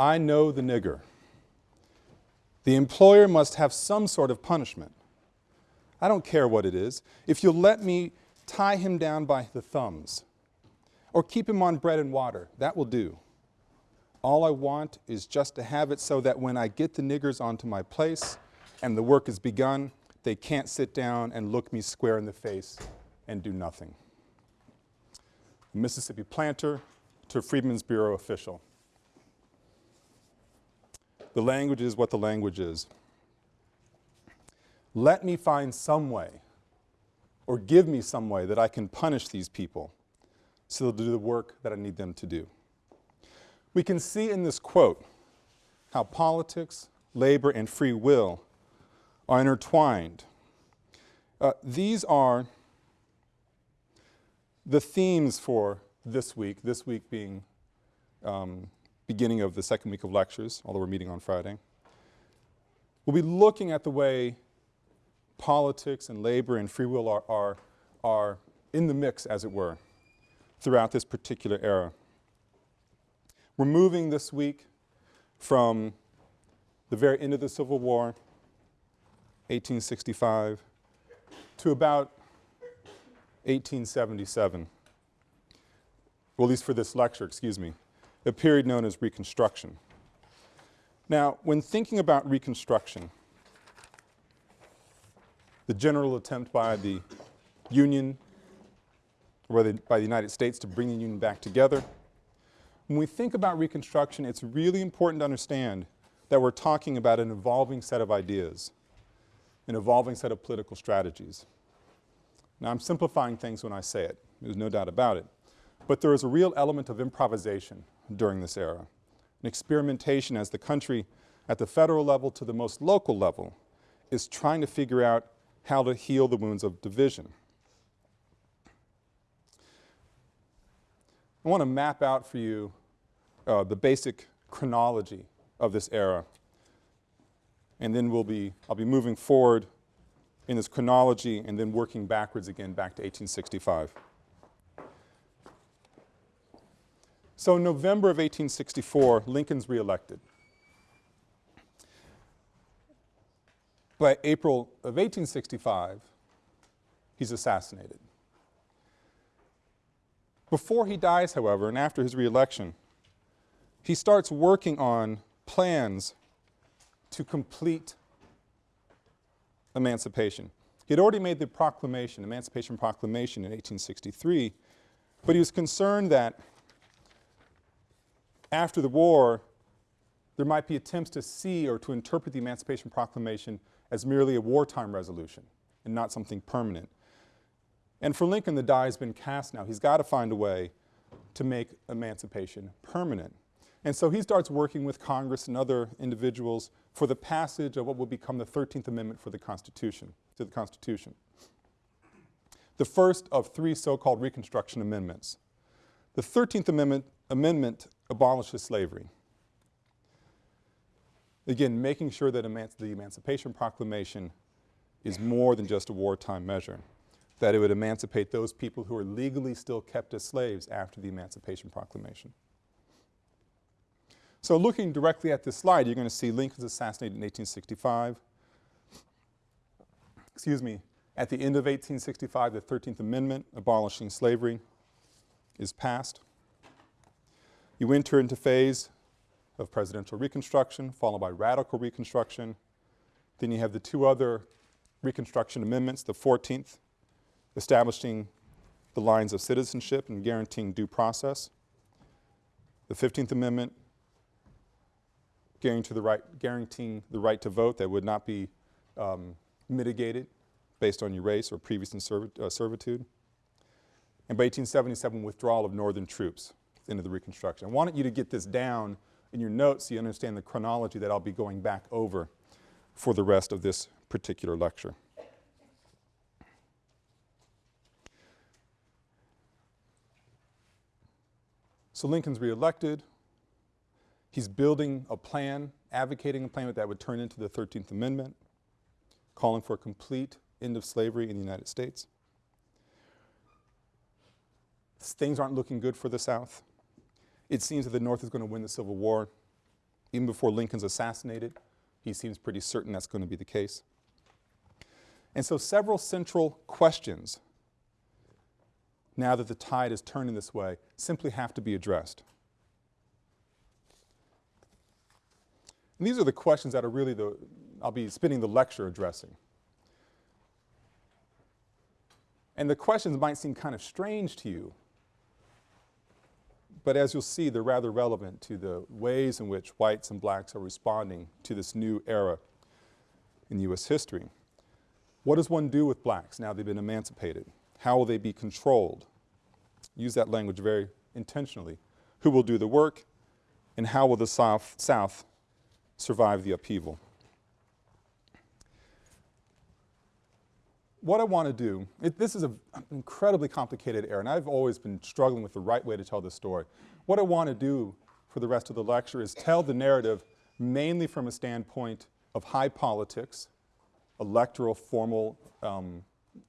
I know the nigger. The employer must have some sort of punishment. I don't care what it is. If you'll let me tie him down by the thumbs or keep him on bread and water, that will do. All I want is just to have it so that when I get the niggers onto my place and the work is begun, they can't sit down and look me square in the face and do nothing. Mississippi planter to Freedmen's Bureau official. The language is what the language is. Let me find some way or give me some way that I can punish these people so they'll do the work that I need them to do. We can see in this quote how politics, labor, and free will are intertwined. Uh, these are the themes for this week, this week being um, beginning of the second week of lectures, although we're meeting on Friday. We'll be looking at the way politics and labor and free will are, are, are in the mix, as it were, throughout this particular era. We're moving this week from the very end of the Civil War, 1865, to about 1877, well, at least for this lecture, excuse me, a period known as Reconstruction. Now, when thinking about Reconstruction, the general attempt by the Union, or by the United States to bring the Union back together, when we think about Reconstruction, it's really important to understand that we're talking about an evolving set of ideas, an evolving set of political strategies. Now, I'm simplifying things when I say it. There's no doubt about it. But there is a real element of improvisation during this era, an experimentation as the country at the federal level to the most local level is trying to figure out how to heal the wounds of division. I want to map out for you uh, the basic chronology of this era. And then we'll be, I'll be moving forward in this chronology and then working backwards again back to 1865. So in November of 1864, Lincoln's reelected. By April of 1865, he's assassinated. Before he dies, however, and after his reelection, he starts working on plans to complete emancipation. He had already made the proclamation, Emancipation Proclamation in 1863, but he was concerned that after the war, there might be attempts to see or to interpret the Emancipation Proclamation as merely a wartime resolution and not something permanent. And for Lincoln, the die has been cast now. He's got to find a way to make emancipation permanent. And so he starts working with Congress and other individuals for the passage of what will become the 13th Amendment for the Constitution, to the Constitution. The first of three so-called Reconstruction Amendments. The 13th Amendment, amendment abolishes slavery. Again, making sure that emanci the Emancipation Proclamation is more than just a wartime measure, that it would emancipate those people who are legally still kept as slaves after the Emancipation Proclamation. So looking directly at this slide, you're going to see Lincoln's assassinated in 1865. Excuse me, at the end of 1865, the 13th Amendment abolishing slavery is passed. You enter into phase of presidential reconstruction, followed by radical reconstruction. Then you have the two other Reconstruction Amendments, the 14th, establishing the lines of citizenship and guaranteeing due process. The 15th Amendment guaranteeing the right, guaranteeing the right to vote that would not be um, mitigated based on your race or previous uh, servitude. And by 1877, withdrawal of northern troops into the Reconstruction. I wanted you to get this down in your notes so you understand the chronology that I'll be going back over for the rest of this particular lecture. So Lincoln's reelected. He's building a plan, advocating a plan that would turn into the 13th Amendment, calling for a complete end of slavery in the United States. Things aren't looking good for the South. It seems that the North is going to win the Civil War. Even before Lincoln's assassinated, he seems pretty certain that's going to be the case. And so several central questions, now that the tide is turning this way, simply have to be addressed. And these are the questions that are really the, I'll be spending the lecture addressing. And the questions might seem kind of strange to you, but as you'll see, they're rather relevant to the ways in which whites and blacks are responding to this new era in U.S. history. What does one do with blacks now they've been emancipated? How will they be controlled? Use that language very intentionally. Who will do the work? And how will the South, South survive the upheaval? What I want to do, it, this is a, an incredibly complicated era, and I've always been struggling with the right way to tell this story. What I want to do for the rest of the lecture is tell the narrative mainly from a standpoint of high politics, electoral formal um,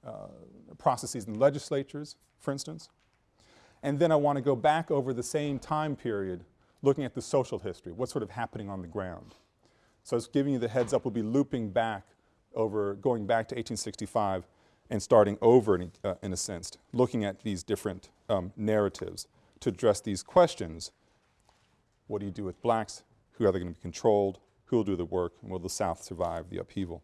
uh, processes in legislatures, for instance. And then I want to go back over the same time period looking at the social history, what's sort of happening on the ground. So I was giving you the heads up, we'll be looping back over going back to 1865 and starting over in, uh, in a sense, looking at these different um, narratives to address these questions. What do you do with blacks? Who are they going to be controlled? Who will do the work? And will the South survive the upheaval?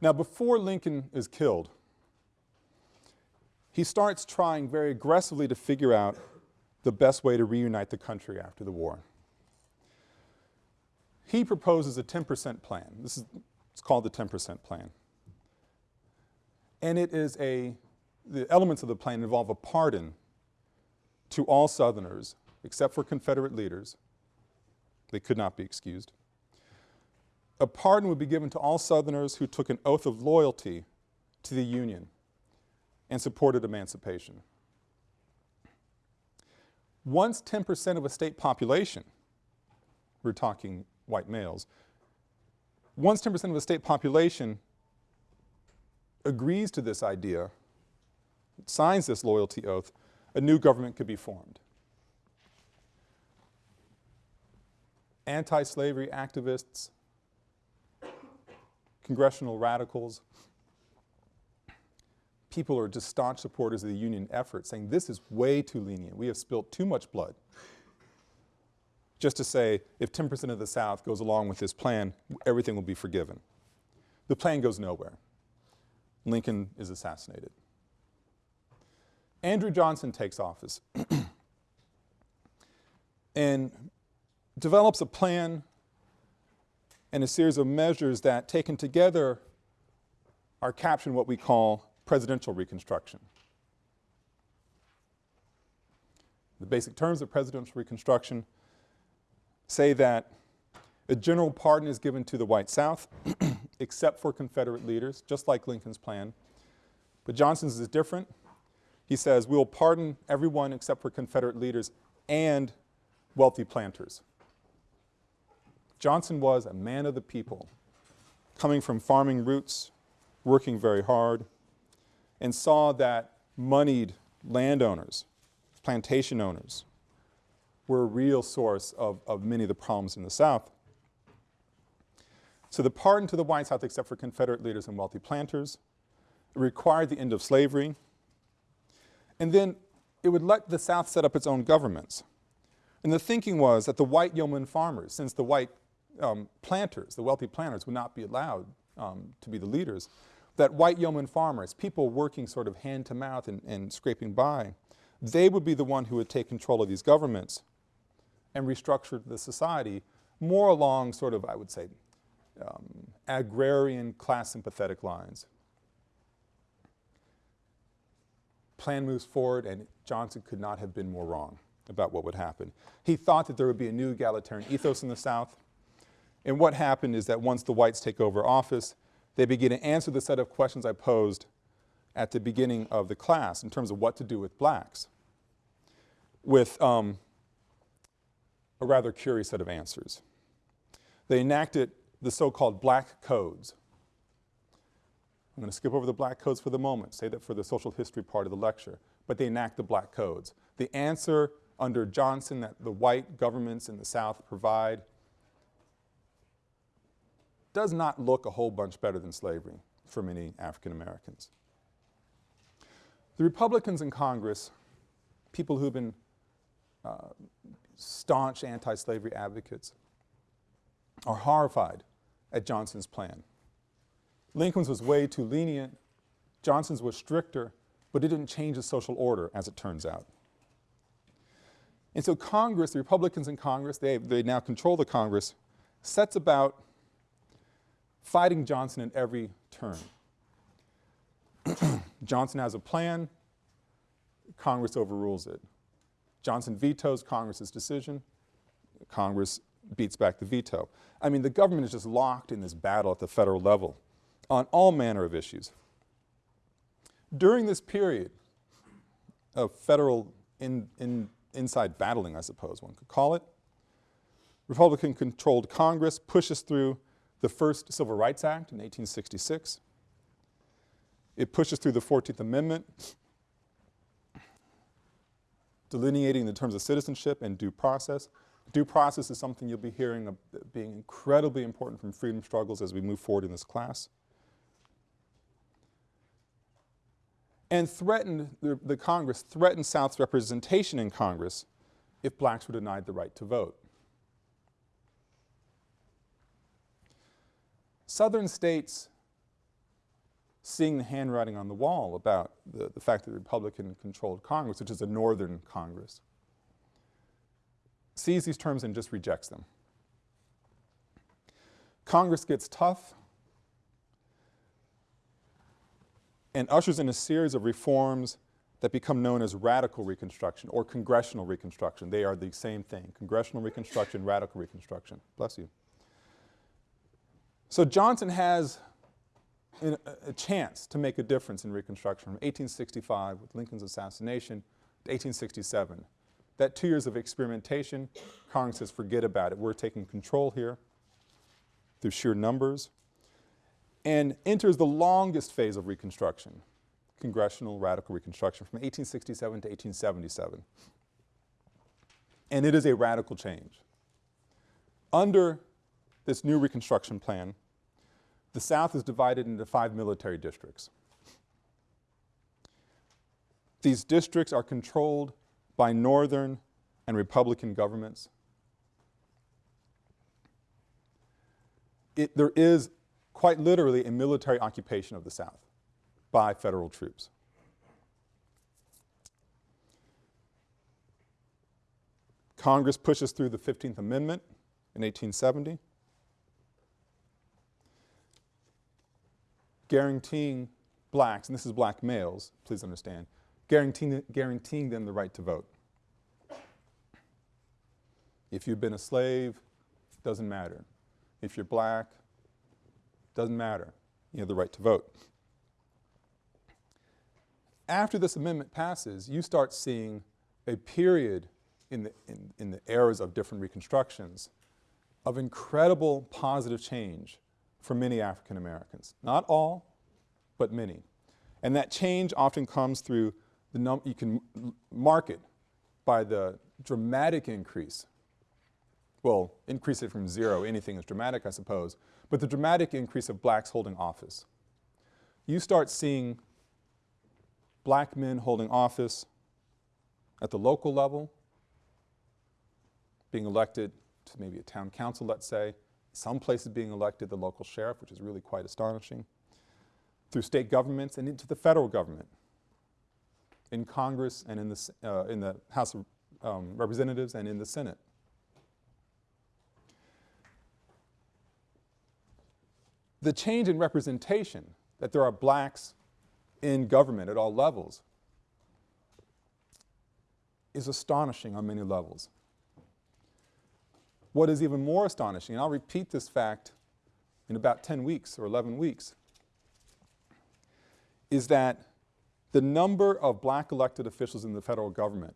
Now before Lincoln is killed, he starts trying very aggressively to figure out the best way to reunite the country after the war. He proposes a 10% plan. This is, it's called the 10% plan. And it is a, the elements of the plan involve a pardon to all Southerners except for Confederate leaders. They could not be excused. A pardon would be given to all Southerners who took an oath of loyalty to the Union and supported emancipation. Once 10% of a state population, we're talking white males. Once 10% of the state population agrees to this idea, signs this loyalty oath, a new government could be formed. Anti-slavery activists, congressional radicals, people are just staunch supporters of the union effort saying this is way too lenient. We have spilt too much blood just to say if 10% of the South goes along with this plan, everything will be forgiven. The plan goes nowhere. Lincoln is assassinated. Andrew Johnson takes office and develops a plan and a series of measures that taken together are captured in what we call presidential reconstruction. The basic terms of presidential reconstruction say that a general pardon is given to the white South except for Confederate leaders, just like Lincoln's plan. But Johnson's is different. He says, we will pardon everyone except for Confederate leaders and wealthy planters. Johnson was a man of the people, coming from farming roots, working very hard, and saw that moneyed landowners, plantation owners, were a real source of, of many of the problems in the South. So the pardon to the white South except for Confederate leaders and wealthy planters required the end of slavery. And then it would let the South set up its own governments. And the thinking was that the white yeoman farmers, since the white um, planters, the wealthy planters would not be allowed um, to be the leaders, that white yeoman farmers, people working sort of hand to mouth and, and scraping by, they would be the one who would take control of these governments and restructured the society more along sort of, I would say, um, agrarian class sympathetic lines. Plan moves forward and Johnson could not have been more wrong about what would happen. He thought that there would be a new egalitarian ethos in the South. And what happened is that once the whites take over office, they begin to answer the set of questions I posed at the beginning of the class in terms of what to do with blacks. With um, a rather curious set of answers. They enacted the so-called black codes. I'm going to skip over the black codes for the moment, say that for the social history part of the lecture, but they enact the black codes. The answer under Johnson that the white governments in the South provide does not look a whole bunch better than slavery for many African Americans. The Republicans in Congress, people who've been uh, staunch anti-slavery advocates, are horrified at Johnson's plan. Lincoln's was way too lenient, Johnson's was stricter, but it didn't change the social order as it turns out. And so Congress, the Republicans in Congress, they, they now control the Congress, sets about fighting Johnson in every turn. Johnson has a plan, Congress overrules it. Johnson vetoes Congress's decision, Congress beats back the veto. I mean, the government is just locked in this battle at the federal level on all manner of issues. During this period of federal in, in, inside battling, I suppose one could call it, Republican-controlled Congress pushes through the first Civil Rights Act in 1866. It pushes through the 14th Amendment, delineating the terms of citizenship and due process. Due process is something you'll be hearing of being incredibly important from freedom struggles as we move forward in this class. And threatened, the, the Congress threatened South's representation in Congress if blacks were denied the right to vote. Southern states seeing the handwriting on the wall about the, the fact that the Republican-controlled Congress, which is a northern Congress, sees these terms and just rejects them. Congress gets tough and ushers in a series of reforms that become known as radical Reconstruction or Congressional Reconstruction. They are the same thing, Congressional Reconstruction, Radical Reconstruction. Bless you. So Johnson has a, a chance to make a difference in Reconstruction from 1865 with Lincoln's assassination to 1867. That two years of experimentation, Congress says forget about it. We're taking control here through sheer numbers and enters the longest phase of Reconstruction, Congressional Radical Reconstruction from 1867 to 1877. And it is a radical change. Under this new Reconstruction plan, the South is divided into five military districts. These districts are controlled by Northern and Republican governments. It, there is quite literally a military occupation of the South by federal troops. Congress pushes through the 15th Amendment in 1870. Guaranteeing blacks, and this is black males, please understand, guaranteeing, guaranteeing them the right to vote. If you've been a slave, doesn't matter. If you're black, doesn't matter. You have the right to vote. After this amendment passes, you start seeing a period in the, in, in the eras of different reconstructions of incredible positive change for many African Americans. Not all, but many. And that change often comes through the num you can mark it by the dramatic increase. Well, increase it from zero, anything is dramatic, I suppose, but the dramatic increase of blacks holding office. You start seeing black men holding office at the local level, being elected to maybe a town council, let's say, some places being elected the local sheriff, which is really quite astonishing, through state governments and into the federal government, in Congress and in the, uh, in the House of um, Representatives and in the Senate. The change in representation, that there are blacks in government at all levels, is astonishing on many levels. What is even more astonishing, and I'll repeat this fact in about 10 weeks or 11 weeks, is that the number of black elected officials in the federal government,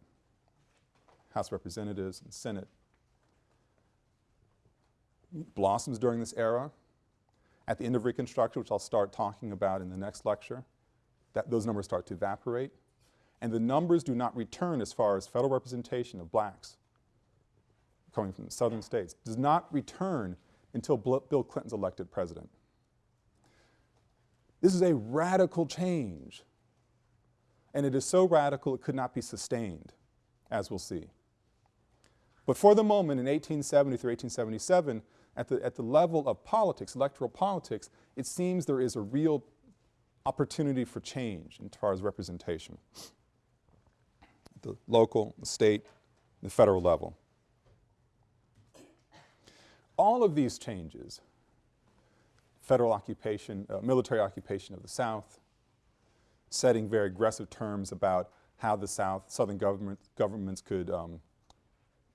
House Representatives and Senate, blossoms during this era. At the end of Reconstruction, which I'll start talking about in the next lecture, that those numbers start to evaporate. and the numbers do not return as far as federal representation of blacks coming from the southern states, does not return until Bill Clinton's elected president. This is a radical change, and it is so radical it could not be sustained, as we'll see. But for the moment, in 1870 through 1877, at the, at the level of politics, electoral politics, it seems there is a real opportunity for change as far as representation. The local, the state, the federal level. All of these changes, federal occupation, uh, military occupation of the South, setting very aggressive terms about how the South, Southern government, governments could um,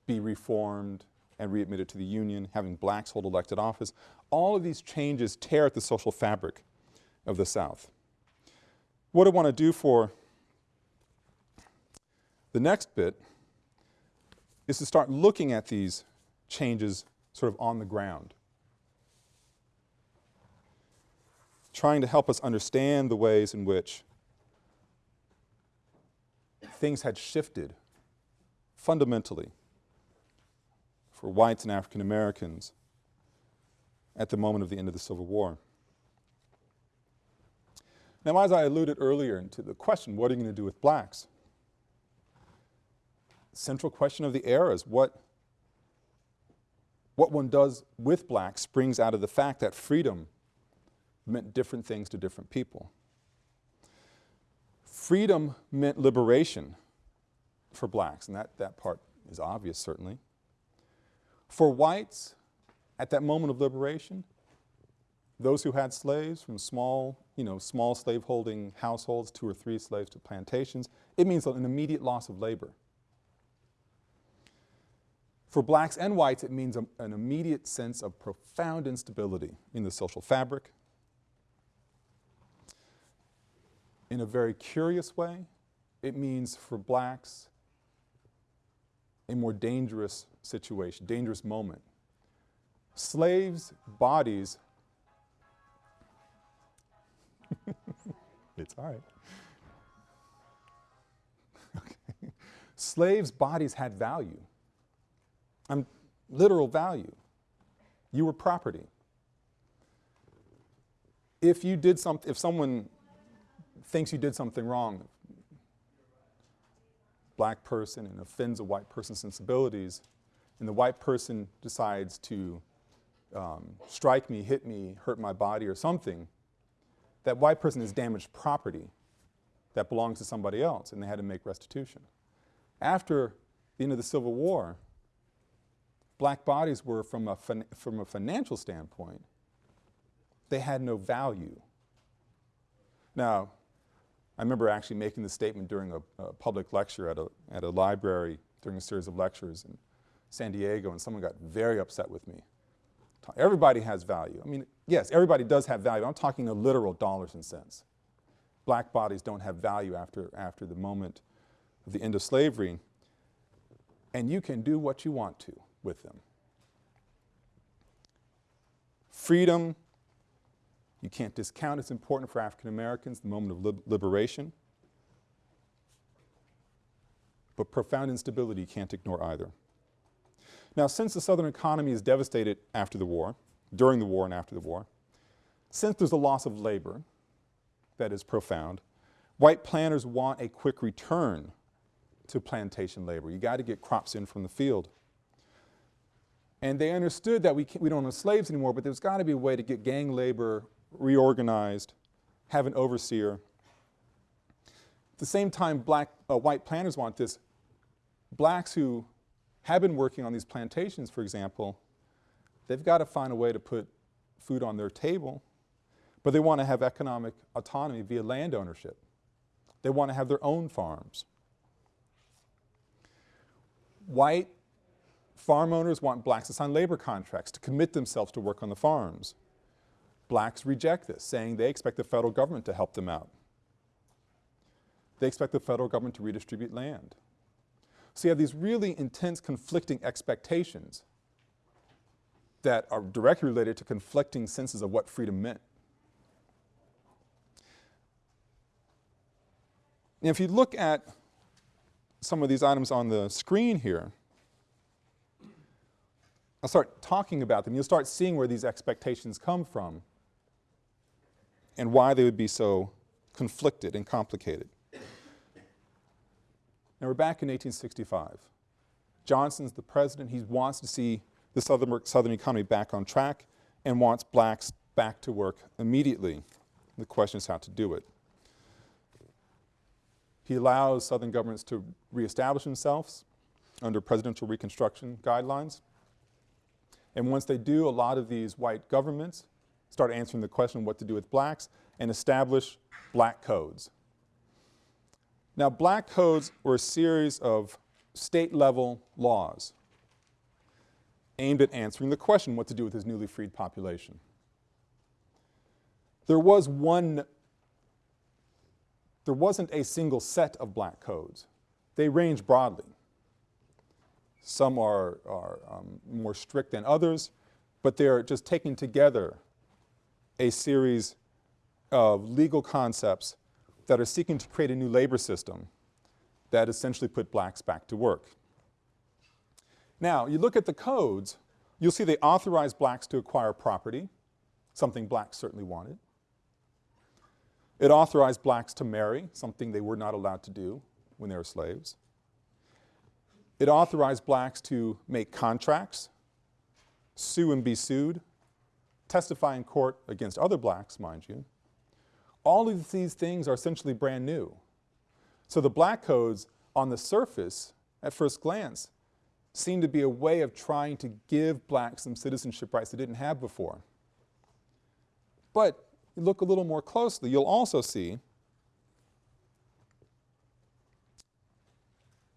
be reformed and readmitted to the Union, having blacks hold elected office. All of these changes tear at the social fabric of the South. What I want to do for the next bit is to start looking at these changes sort of on the ground. Trying to help us understand the ways in which things had shifted fundamentally for whites and African Americans at the moment of the end of the Civil War. Now, as I alluded earlier to the question, what are you going to do with blacks? Central question of the era is what, what one does with blacks springs out of the fact that freedom meant different things to different people. Freedom meant liberation for blacks, and that, that part is obvious certainly. For whites, at that moment of liberation, those who had slaves from small, you know, small slaveholding households, two or three slaves to plantations, it means an immediate loss of labor. For blacks and whites, it means a, an immediate sense of profound instability in the social fabric. In a very curious way, it means for blacks a more dangerous situation, dangerous moment. Slaves' bodies, it's all right. Okay. Slaves' bodies had value, um, literal value. You were property. If you did something, if someone thinks you did something wrong, black person and offends a white person's sensibilities, and the white person decides to um, strike me, hit me, hurt my body or something, that white person has damaged property that belongs to somebody else and they had to make restitution. After the end of the Civil War, black bodies were from a, from a financial standpoint, they had no value. Now, I remember actually making the statement during a, a, public lecture at a, at a library during a series of lectures in San Diego and someone got very upset with me. Everybody has value. I mean, yes, everybody does have value. I'm talking a literal dollars and cents. Black bodies don't have value after, after the moment of the end of slavery. And you can do what you want to with them. Freedom, you can't discount it's important for African Americans, the moment of lib liberation. But profound instability you can't ignore either. Now since the Southern economy is devastated after the war, during the war and after the war, since there's a loss of labor that is profound, white planters want a quick return to plantation labor. You got to get crops in from the field. And they understood that we, we don't have slaves anymore, but there's got to be a way to get gang labor reorganized, have an overseer. At the same time, black, uh, white planters want this. Blacks who have been working on these plantations, for example, they've got to find a way to put food on their table, but they want to have economic autonomy via land ownership. They want to have their own farms. White farm owners want blacks to sign labor contracts to commit themselves to work on the farms. Blacks reject this, saying they expect the federal government to help them out. They expect the federal government to redistribute land. So you have these really intense conflicting expectations that are directly related to conflicting senses of what freedom meant. And if you look at some of these items on the screen here, I'll start talking about them. You'll start seeing where these expectations come from and why they would be so conflicted and complicated. Now we're back in 1865. Johnson's the president. He wants to see the southern, southern economy back on track and wants blacks back to work immediately. The question is how to do it. He allows southern governments to reestablish themselves under presidential reconstruction guidelines. And once they do, a lot of these white governments start answering the question what to do with blacks and establish black codes. Now black codes were a series of state level laws aimed at answering the question what to do with this newly freed population. There was one, there wasn't a single set of black codes. They range broadly. Some are, are um, more strict than others, but they're just taking together a series of legal concepts that are seeking to create a new labor system that essentially put blacks back to work. Now, you look at the codes, you'll see they authorize blacks to acquire property, something blacks certainly wanted. It authorized blacks to marry, something they were not allowed to do when they were slaves. It authorized blacks to make contracts, sue and be sued, testify in court against other blacks, mind you. All of these things are essentially brand new. So the black codes on the surface, at first glance, seem to be a way of trying to give blacks some citizenship rights they didn't have before. But you look a little more closely, you'll also see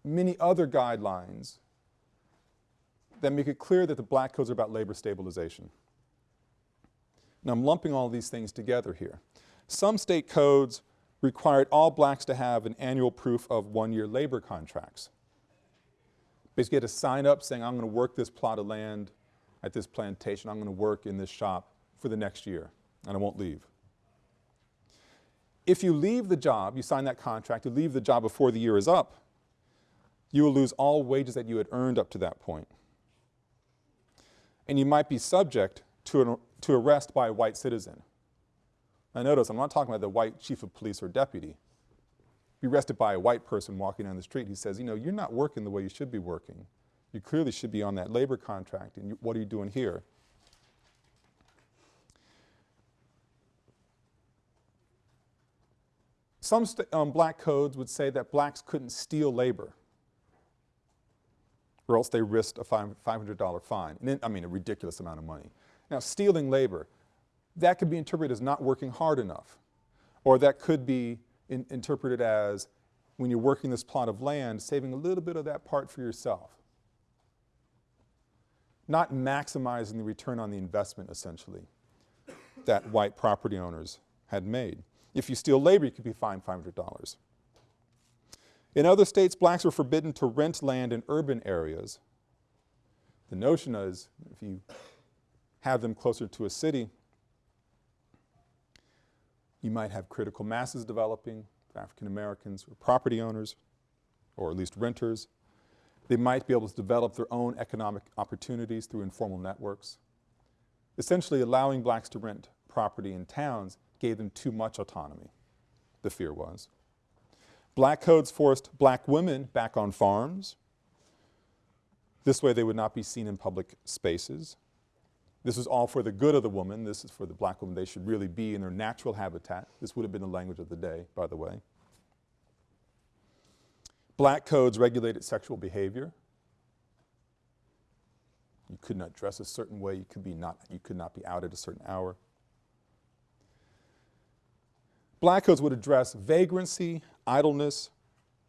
many other guidelines that make it clear that the black codes are about labor stabilization. Now I'm lumping all these things together here. Some state codes required all blacks to have an annual proof of one-year labor contracts. Basically, had to sign up saying, I'm going to work this plot of land at this plantation, I'm going to work in this shop for the next year, and I won't leave. If you leave the job, you sign that contract, you leave the job before the year is up, you will lose all wages that you had earned up to that point. And you might be subject to, an, to arrest by a white citizen. Now notice, I'm not talking about the white chief of police or deputy. Be arrested by a white person walking down the street. He says, you know, you're not working the way you should be working. You clearly should be on that labor contract, and you, what are you doing here? Some um, black codes would say that blacks couldn't steal labor or else they risked a $500 fine, then, I mean a ridiculous amount of money. Now stealing labor, that could be interpreted as not working hard enough. Or that could be in, interpreted as, when you're working this plot of land, saving a little bit of that part for yourself. Not maximizing the return on the investment, essentially, that white property owners had made. If you steal labor, you could be fined $500. In other states, blacks were forbidden to rent land in urban areas. The notion is, if you have them closer to a city, you might have critical masses developing, African Americans or property owners, or at least renters. They might be able to develop their own economic opportunities through informal networks. Essentially allowing blacks to rent property in towns gave them too much autonomy, the fear was. Black codes forced black women back on farms. This way they would not be seen in public spaces. This is all for the good of the woman. This is for the black woman. They should really be in their natural habitat. This would have been the language of the day, by the way. Black codes regulated sexual behavior. You could not dress a certain way. You could, be not, you could not be out at a certain hour. Black codes would address vagrancy, idleness,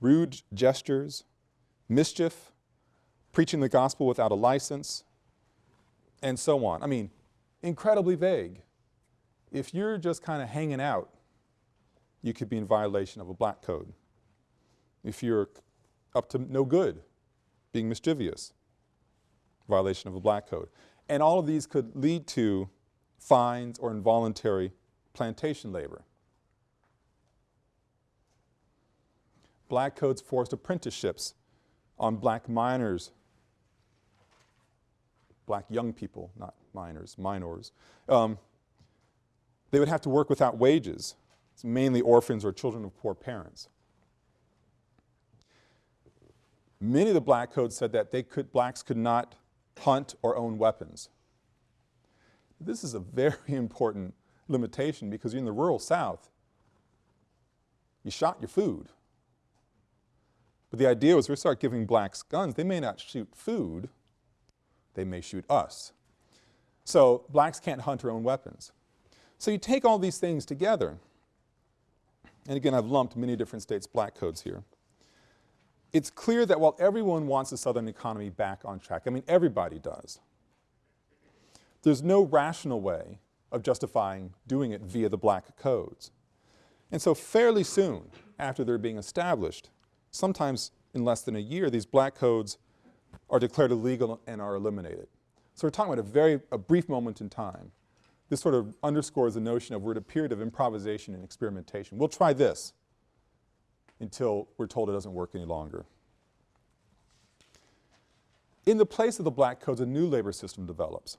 rude gestures, mischief, preaching the gospel without a license, and so on. I mean, incredibly vague. If you're just kind of hanging out, you could be in violation of a black code. If you're up to no good, being mischievous, violation of a black code. And all of these could lead to fines or involuntary plantation labor. Black codes forced apprenticeships on black minors, black young people, not miners, minors. Um, they would have to work without wages. It's mainly orphans or children of poor parents. Many of the black codes said that they could, blacks could not hunt or own weapons. This is a very important limitation because you're in the rural South. You shot your food. But the idea was we start giving blacks guns, they may not shoot food, they may shoot us. So blacks can't hunt their own weapons. So you take all these things together, and again I've lumped many different states' black codes here. It's clear that while everyone wants the Southern economy back on track, I mean everybody does, there's no rational way of justifying doing it via the black codes. And so fairly soon after they're being established, sometimes in less than a year, these black codes are declared illegal and are eliminated. So we're talking about a very, a brief moment in time. This sort of underscores the notion of we're at a period of improvisation and experimentation. We'll try this until we're told it doesn't work any longer. In the place of the black codes, a new labor system develops.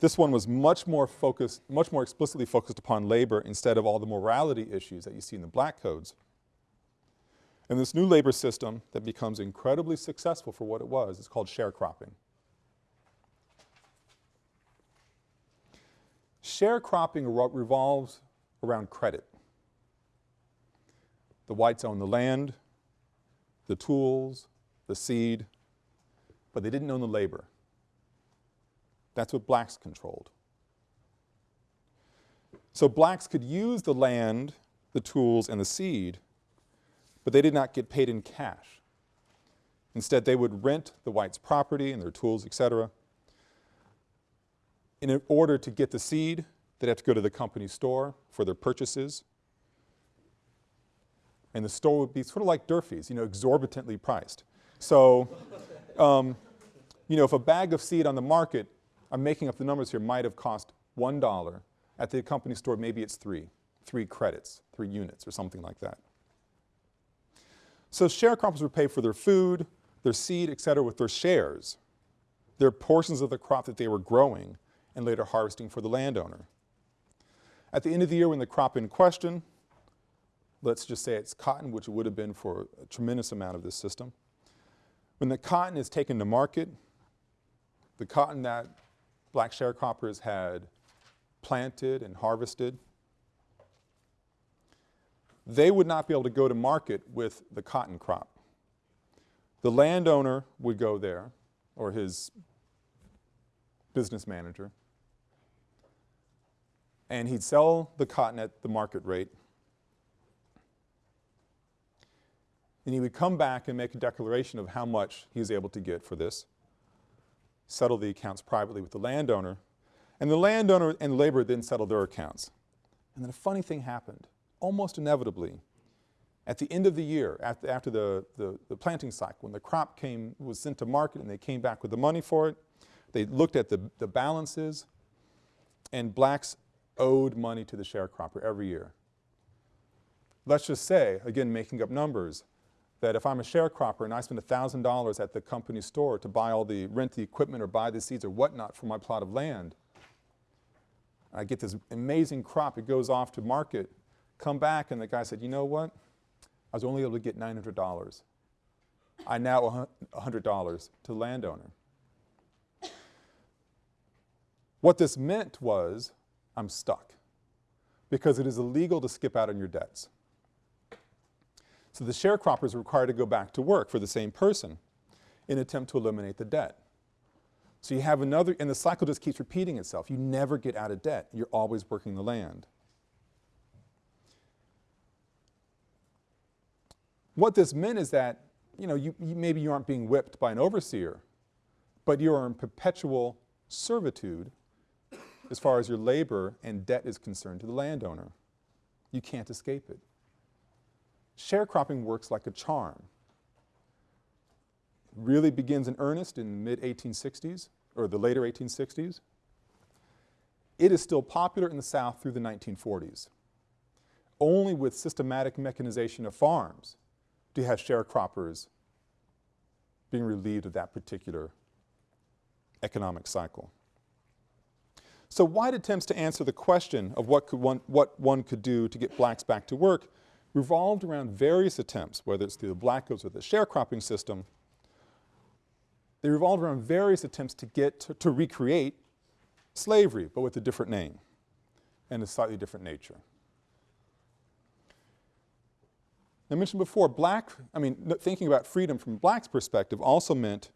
This one was much more focused, much more explicitly focused upon labor instead of all the morality issues that you see in the black codes. And this new labor system that becomes incredibly successful for what it was is called sharecropping. Sharecropping revolves around credit. The whites own the land, the tools, the seed, but they didn't own the labor. That's what blacks controlled. So blacks could use the land, the tools, and the seed, but they did not get paid in cash. Instead, they would rent the whites' property and their tools, etc. In order to get the seed, they'd have to go to the company store for their purchases. And the store would be sort of like Durfee's, you know, exorbitantly priced. So, um, you know, if a bag of seed on the market I'm making up the numbers here, might have cost $1. At the company store, maybe it's three, three credits, three units or something like that. So sharecroppers would pay for their food, their seed, et cetera, with their shares, their portions of the crop that they were growing and later harvesting for the landowner. At the end of the year when the crop in question, let's just say it's cotton, which it would have been for a tremendous amount of this system, when the cotton is taken to market, the cotton that black sharecroppers had planted and harvested, they would not be able to go to market with the cotton crop. The landowner would go there, or his business manager, and he'd sell the cotton at the market rate, and he would come back and make a declaration of how much he was able to get for this settle the accounts privately with the landowner, and the landowner and the laborer then settled their accounts. And then a funny thing happened, almost inevitably. At the end of the year, after, after the, the, the, planting cycle, when the crop came, was sent to market and they came back with the money for it, they looked at the, the balances, and blacks owed money to the sharecropper every year. Let's just say, again making up numbers, that if I'm a sharecropper and I spend a $1,000 at the company store to buy all the, rent the equipment or buy the seeds or whatnot for my plot of land, I get this amazing crop, it goes off to market, come back and the guy said, you know what, I was only able to get $900. I now owe $100 to the landowner. What this meant was, I'm stuck because it is illegal to skip out on your debts. So the sharecroppers are required to go back to work for the same person in attempt to eliminate the debt. So you have another, and the cycle just keeps repeating itself. You never get out of debt. You're always working the land. What this meant is that, you know, you, you, maybe you aren't being whipped by an overseer, but you are in perpetual servitude as far as your labor and debt is concerned to the landowner. You can't escape it sharecropping works like a charm. Really begins in earnest in mid-1860s, or the later 1860s. It is still popular in the South through the 1940s. only with systematic mechanization of farms do you have sharecroppers being relieved of that particular economic cycle. So white attempts to answer the question of what, could one, what one could do to get blacks back to work revolved around various attempts, whether it's through the black codes or the sharecropping system, they revolved around various attempts to get to, to recreate slavery, but with a different name and a slightly different nature. I mentioned before, black, I mean, thinking about freedom from black's perspective also meant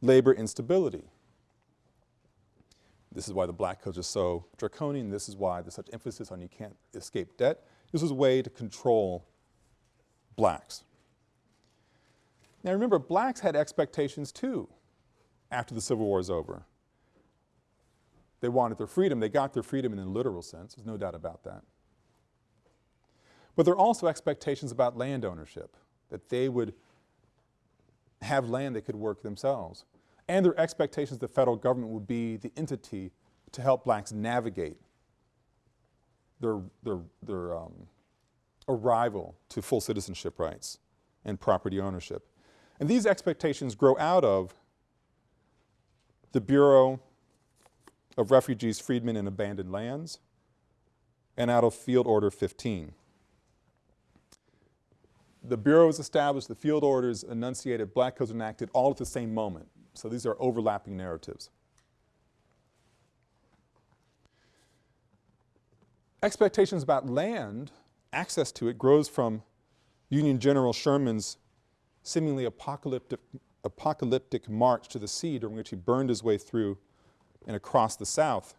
labor instability. This is why the black codes are so draconian. This is why there's such emphasis on you can't escape debt. This was a way to control blacks. Now remember, blacks had expectations too after the Civil War is over. They wanted their freedom. They got their freedom in a literal sense. There's no doubt about that. But there are also expectations about land ownership, that they would have land they could work themselves. And there are expectations the federal government would be the entity to help blacks navigate their, their, their um, arrival to full citizenship rights and property ownership. And these expectations grow out of the Bureau of Refugees, Freedmen, and Abandoned Lands, and out of Field Order 15. The Bureau was established, the field orders enunciated, black codes enacted all at the same moment. So these are overlapping narratives. Expectations about land, access to it, grows from Union General Sherman's seemingly apocalyptic, apocalyptic march to the sea during which he burned his way through and across the South.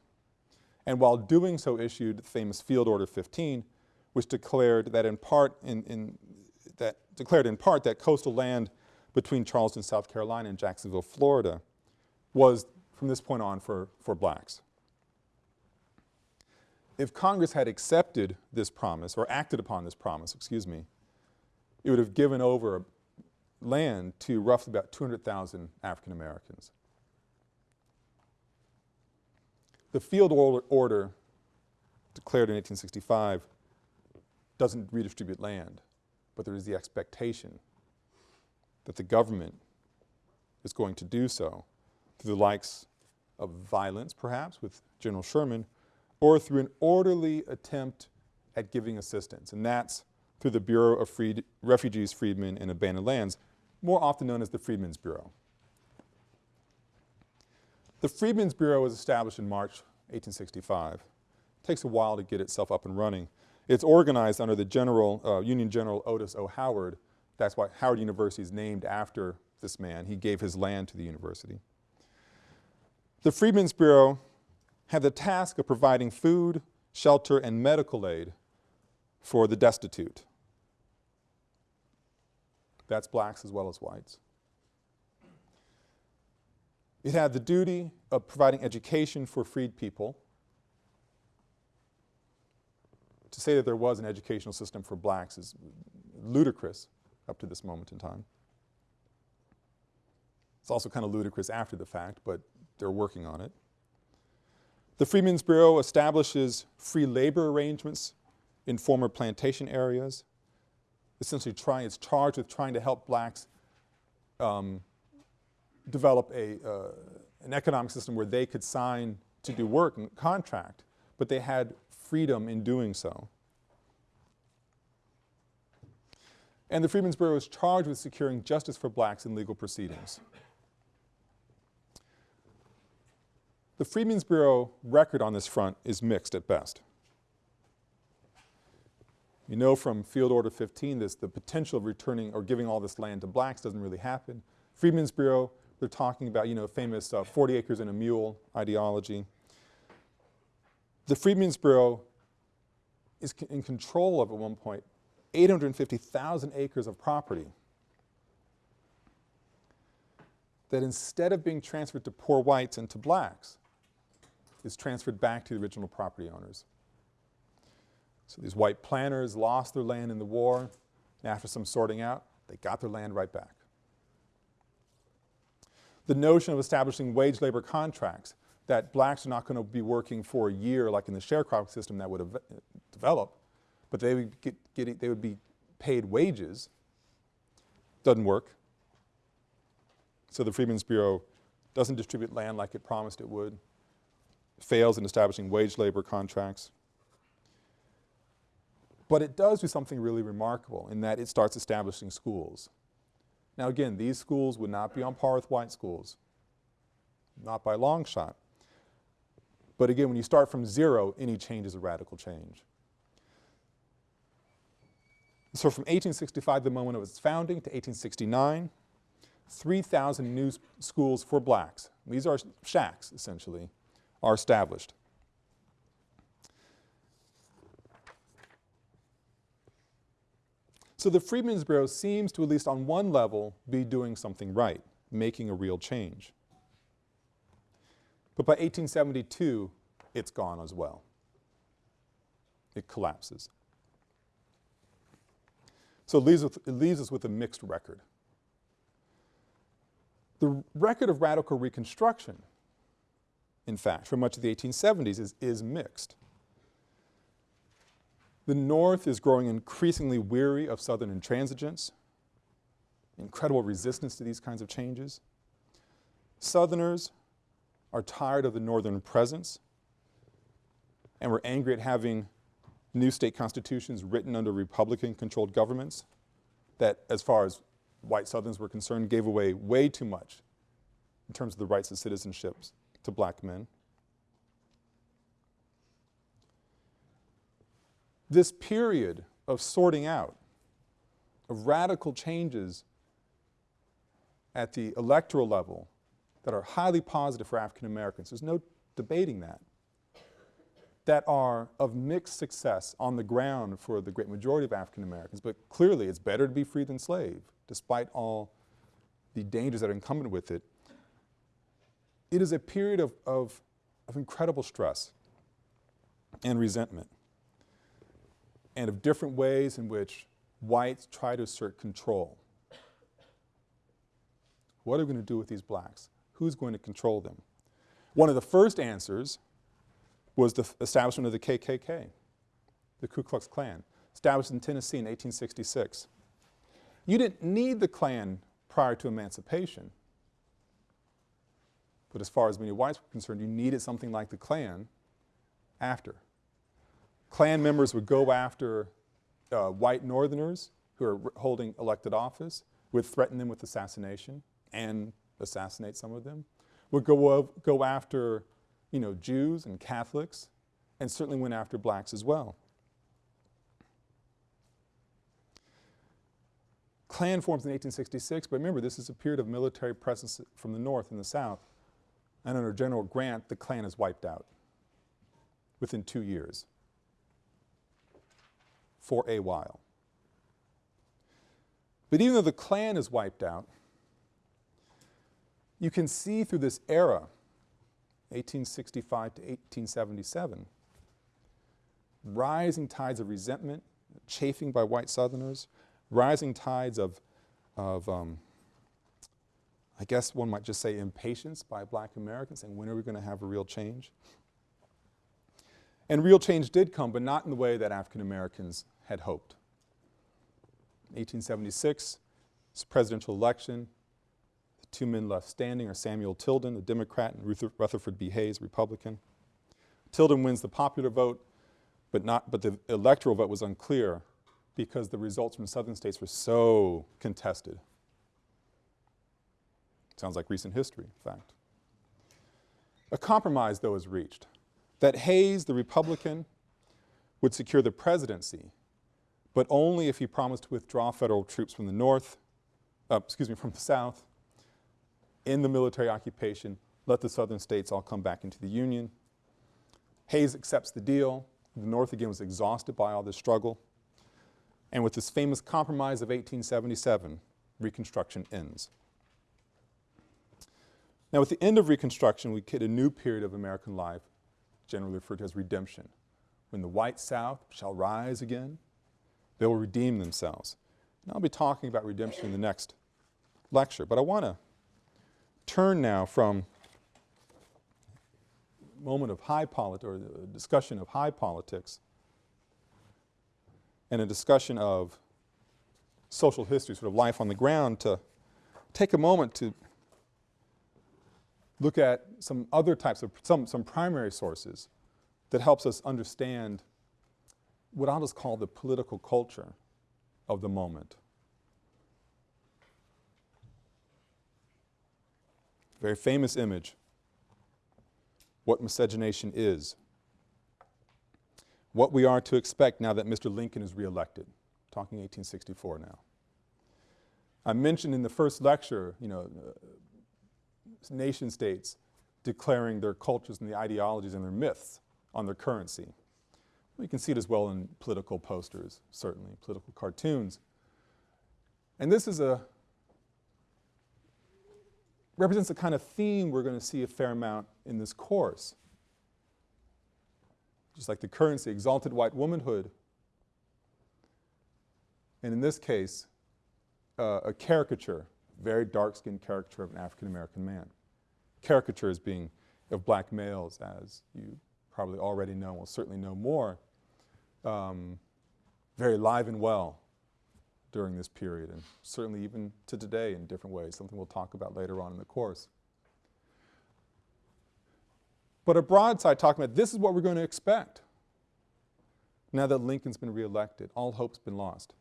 And while doing so issued the famous Field Order 15, which declared that in part, in, in, that declared in part that coastal land between Charleston, South Carolina and Jacksonville, Florida was from this point on for, for blacks. If Congress had accepted this promise or acted upon this promise, excuse me, it would have given over land to roughly about 200,000 African Americans. The field order declared in 1865 doesn't redistribute land, but there is the expectation that the government is going to do so through the likes of violence, perhaps, with General Sherman, or through an orderly attempt at giving assistance, and that's through the Bureau of Freed Refugees, Freedmen, and Abandoned Lands, more often known as the Freedmen's Bureau. The Freedmen's Bureau was established in March 1865. It takes a while to get itself up and running. It's organized under the General, uh, Union General Otis O. Howard. That's why Howard University is named after this man. He gave his land to the university. The Freedmen's Bureau had the task of providing food, shelter, and medical aid for the destitute. That's blacks as well as whites. It had the duty of providing education for freed people. To say that there was an educational system for blacks is ludicrous up to this moment in time. It's also kind of ludicrous after the fact, but they're working on it. The Freedmen's Bureau establishes free labor arrangements in former plantation areas essentially try, it's charged with trying to help blacks um, develop a, uh, an economic system where they could sign to do work and contract, but they had freedom in doing so. And the Freedmen's Bureau is charged with securing justice for blacks in legal proceedings. The Freedmen's Bureau record on this front is mixed at best. You know from Field Order 15 this, the potential of returning or giving all this land to blacks doesn't really happen. Freedmen's Bureau, they're talking about, you know, famous uh, 40 acres and a mule ideology. The Freedmen's Bureau is in control of, at one point, 850,000 acres of property that instead of being transferred to poor whites and to blacks, is transferred back to the original property owners. So these white planters lost their land in the war, and after some sorting out, they got their land right back. The notion of establishing wage labor contracts, that blacks are not going to be working for a year like in the sharecropping system that would have developed, but they would get, get they would be paid wages. Doesn't work. So the Freedmen's Bureau doesn't distribute land like it promised it would, fails in establishing wage labor contracts. But it does do something really remarkable in that it starts establishing schools. Now again, these schools would not be on par with white schools, not by long shot. But again, when you start from zero, any change is a radical change. So from 1865, the moment of its founding, to 1869, 3,000 new schools for blacks, these are shacks essentially, are established. So the Freedmen's Bureau seems to, at least on one level, be doing something right, making a real change. But by 1872, it's gone as well. It collapses. So it leaves, with, it leaves us with a mixed record. The record of radical reconstruction, in fact, for much of the 1870s is, is mixed. The North is growing increasingly weary of Southern intransigence, incredible resistance to these kinds of changes. Southerners are tired of the Northern presence and we're angry at having new state constitutions written under Republican-controlled governments that, as far as white Southerners were concerned, gave away way too much in terms of the rights of citizenship to black men. This period of sorting out, of radical changes at the electoral level that are highly positive for African Americans, there's no debating that, that are of mixed success on the ground for the great majority of African Americans, but clearly it's better to be free than slave, despite all the dangers that are incumbent with it. It is a period of, of, of incredible stress and resentment and of different ways in which whites try to assert control. What are we going to do with these blacks? Who's going to control them? One of the first answers was the establishment of the KKK, the Ku Klux Klan, established in Tennessee in 1866. You didn't need the Klan prior to emancipation, but as far as many whites were concerned, you needed something like the Klan after. Klan members would go after uh, white Northerners who are holding elected office, would threaten them with assassination and assassinate some of them, would go, go after you know, Jews and Catholics, and certainly went after blacks as well. Klan forms in 1866, but remember this is a period of military presence from the North and the South, and under General Grant, the Klan is wiped out within two years for a while. But even though the Klan is wiped out, you can see through this era, 1865 to 1877, rising tides of resentment, chafing by white Southerners, rising tides of, of um, I guess one might just say impatience by black Americans saying when are we going to have a real change? And real change did come, but not in the way that African Americans had hoped. 1876, presidential election, two men left standing are Samuel Tilden, a Democrat, and Ruther Rutherford B. Hayes, Republican. Tilden wins the popular vote, but, not, but the electoral vote was unclear because the results from southern states were so contested. Sounds like recent history, in fact. A compromise, though, is reached that Hayes, the Republican, would secure the presidency but only if he promised to withdraw federal troops from the north, uh, excuse me, from the south, in the military occupation, let the southern states all come back into the Union. Hayes accepts the deal. The North again was exhausted by all this struggle. And with this famous compromise of 1877, Reconstruction ends. Now with the end of Reconstruction, we hit a new period of American life, generally referred to as redemption, when the white South shall rise again, they will redeem themselves. And I'll be talking about redemption in the next lecture, but I want to turn now from moment of high politics or discussion of high politics and a discussion of social history, sort of life on the ground, to take a moment to look at some other types of, some, some primary sources that helps us understand what I'll just call the political culture of the moment. Very famous image, what miscegenation is, what we are to expect now that Mr. Lincoln is reelected, talking 1864 now. I mentioned in the first lecture, you know, uh, nation states declaring their cultures and the ideologies and their myths on their currency. We can see it as well in political posters, certainly, political cartoons. And this is a, represents a kind of theme we're going to see a fair amount in this course. Just like the currency, exalted white womanhood. And in this case, uh, a caricature, very dark-skinned caricature of an African-American man. Caricature as being of black males, as you probably already know, will certainly know more, um, very live and well during this period and certainly even to today in different ways, something we'll talk about later on in the course. But a broadside talking about this is what we're going to expect now that Lincoln's been reelected. All hope's been lost.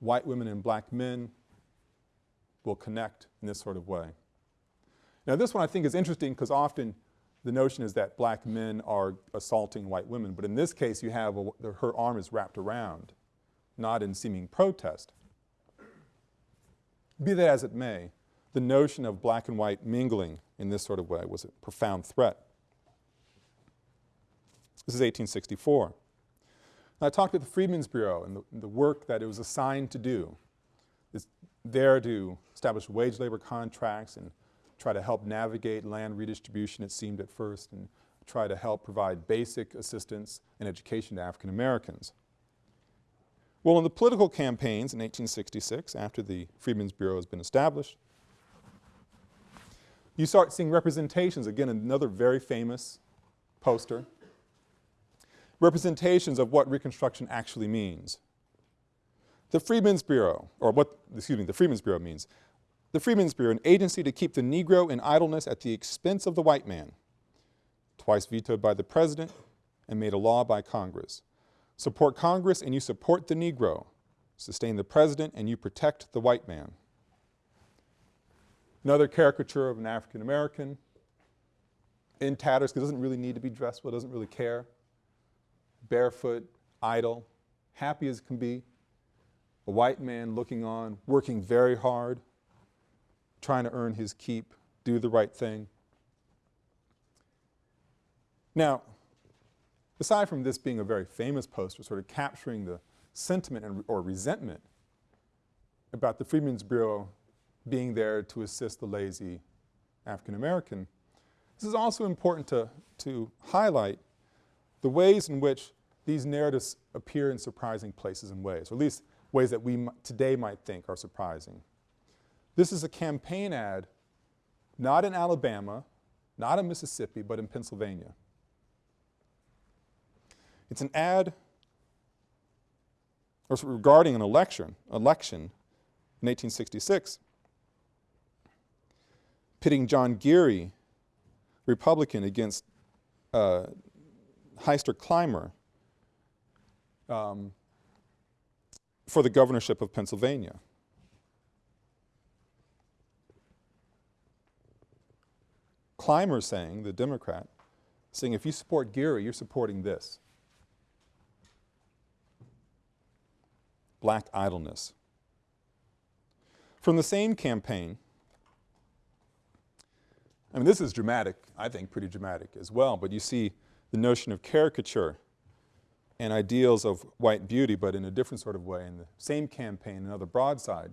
White women and black men will connect in this sort of way. Now this one I think is interesting because often the notion is that black men are assaulting white women, but in this case you have a, her arm is wrapped around, not in seeming protest. Be that as it may, the notion of black and white mingling in this sort of way was a profound threat. This is 1864. I talked about the Freedmen's Bureau and the, the, work that it was assigned to do. It's there to establish wage labor contracts and try to help navigate land redistribution, it seemed at first, and try to help provide basic assistance and education to African Americans. Well, in the political campaigns in 1866, after the Freedmen's Bureau has been established, you start seeing representations, again another very famous poster, representations of what Reconstruction actually means. The Freedmen's Bureau, or what, excuse me, the Freedmen's Bureau means, the Freedmen's Bureau, an agency to keep the Negro in idleness at the expense of the white man, twice vetoed by the President and made a law by Congress. Support Congress and you support the Negro. Sustain the President and you protect the white man. Another caricature of an African American in tatters because doesn't really need to be dressed well, doesn't really care. Barefoot, idle, happy as can be. A white man looking on, working very hard, trying to earn his keep, do the right thing. Now, aside from this being a very famous poster, sort of capturing the sentiment and, or resentment about the Freedmen's Bureau being there to assist the lazy African American, this is also important to, to highlight the ways in which these narratives appear in surprising places and ways, or at least ways that we today might think are surprising. This is a campaign ad, not in Alabama, not in Mississippi, but in Pennsylvania. It's an ad or regarding an election, election in 1866, pitting John Geary, Republican, against uh, Hiester Clymer um, for the governorship of Pennsylvania. Clymer saying, the Democrat, saying if you support Geary, you're supporting this. Black idleness. From the same campaign, I mean this is dramatic, I think pretty dramatic as well, but you see the notion of caricature and ideals of white beauty, but in a different sort of way in the same campaign, another broadside.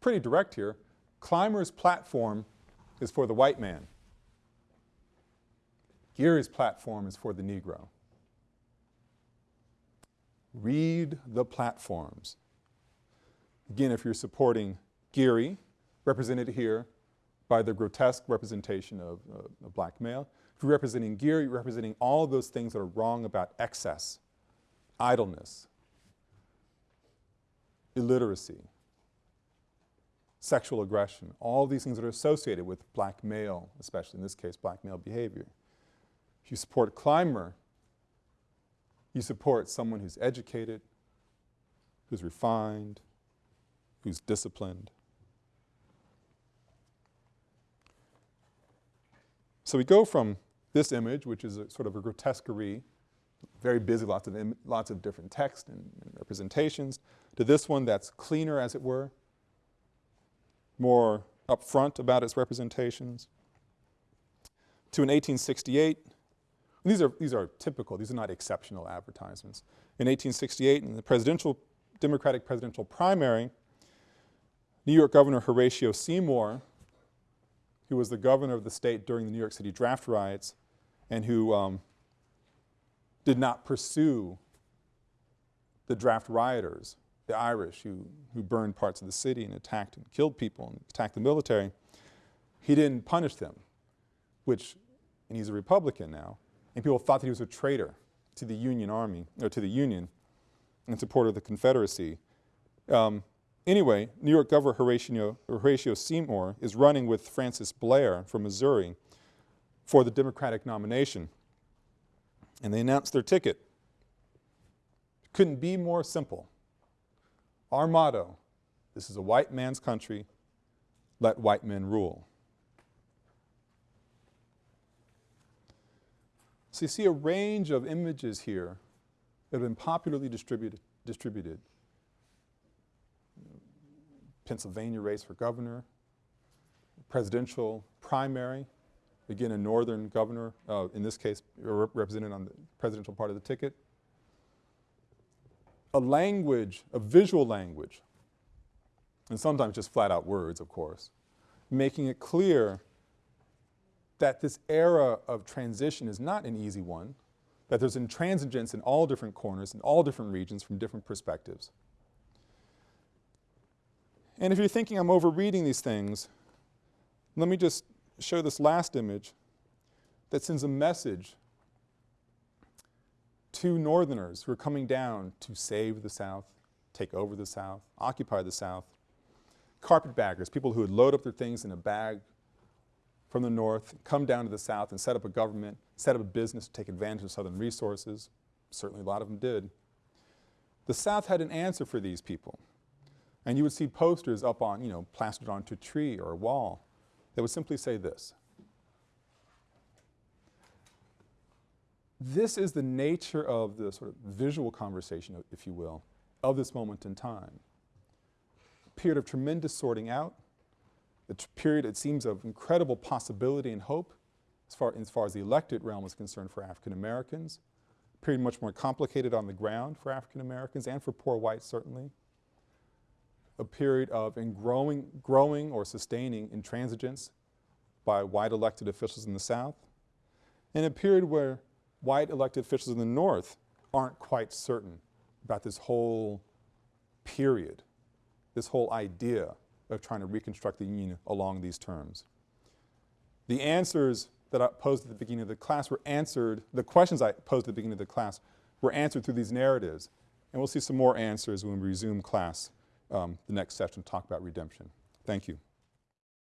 Pretty direct here. Clymer's platform is for the white man. Geary's platform is for the Negro. Read the platforms. Again, if you're supporting Geary, represented here by the grotesque representation of uh, a black male, If you're representing Geary, you're representing all those things that are wrong about excess, idleness, illiteracy, sexual aggression, all these things that are associated with black male, especially in this case, black male behavior. If you support a Clymer, you support someone who's educated, who's refined, who's disciplined. So we go from this image, which is a sort of a grotesquerie, very busy, lots of, lots of different text and, and representations, to this one that's cleaner, as it were, more upfront about its representations, to an 1868, these are, these are typical, these are not exceptional advertisements. In 1868, in the presidential, Democratic presidential primary, New York Governor Horatio Seymour, who was the governor of the state during the New York City draft riots and who um, did not pursue the draft rioters, the Irish who, who burned parts of the city and attacked and killed people and attacked the military, he didn't punish them, which, and he's a Republican now, and people thought that he was a traitor to the Union Army, or to the Union, in support of the Confederacy. Um, anyway, New York Governor Horatio, Horatio Seymour is running with Francis Blair from Missouri for the Democratic nomination. And they announced their ticket. Couldn't be more simple. Our motto, this is a white man's country, let white men rule. So you see a range of images here that have been popularly distributed. distributed. Pennsylvania race for governor, presidential primary, again a northern governor, uh, in this case represented on the presidential part of the ticket. A language, a visual language, and sometimes just flat out words of course, making it clear that this era of transition is not an easy one, that there's intransigence in all different corners, in all different regions from different perspectives. And if you're thinking I'm overreading these things, let me just show this last image that sends a message to Northerners who are coming down to save the South, take over the South, occupy the South. Carpetbaggers, people who would load up their things in a bag from the north, come down to the south and set up a government, set up a business to take advantage of southern resources. Certainly a lot of them did. The south had an answer for these people. And you would see posters up on, you know, plastered onto a tree or a wall that would simply say this. This is the nature of the sort of visual conversation, if you will, of this moment in time. A period of tremendous sorting out, the period, it seems, of incredible possibility and hope as far, as far as the elected realm is concerned for African Americans, a period much more complicated on the ground for African Americans and for poor whites certainly, a period of growing, growing or sustaining intransigence by white elected officials in the South, and a period where white elected officials in the North aren't quite certain about this whole period, this whole idea of trying to reconstruct the Union along these terms. The answers that I posed at the beginning of the class were answered, the questions I posed at the beginning of the class were answered through these narratives. And we'll see some more answers when we resume class um, the next session to talk about redemption. Thank you.